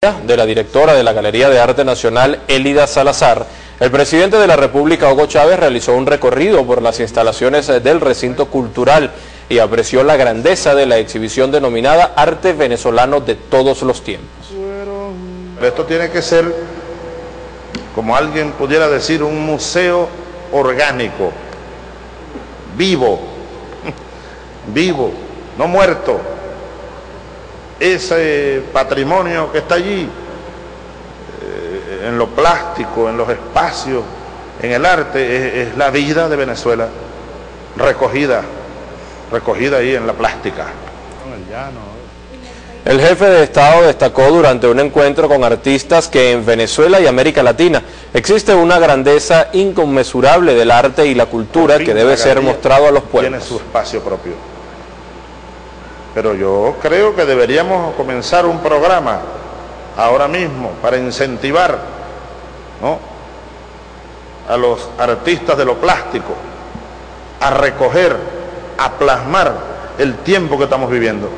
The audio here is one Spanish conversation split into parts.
de la directora de la Galería de Arte Nacional, Elida Salazar, el presidente de la República, Hugo Chávez, realizó un recorrido por las instalaciones del recinto cultural y apreció la grandeza de la exhibición denominada Arte Venezolano de todos los tiempos. Esto tiene que ser, como alguien pudiera decir, un museo orgánico, vivo, vivo, no muerto. Ese patrimonio que está allí, eh, en lo plástico, en los espacios, en el arte, es, es la vida de Venezuela recogida, recogida ahí en la plástica. El jefe de Estado destacó durante un encuentro con artistas que en Venezuela y América Latina existe una grandeza inconmensurable del arte y la cultura que debe ser mostrado a los pueblos. Tiene su espacio propio. Pero yo creo que deberíamos comenzar un programa ahora mismo para incentivar a los artistas de lo plástico a recoger, a plasmar el tiempo que estamos viviendo.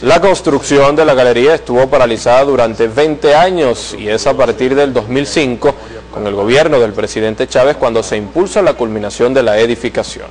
La construcción de la galería estuvo paralizada durante 20 años y es a partir del 2005 con el gobierno del presidente Chávez cuando se impulsa la culminación de la edificación.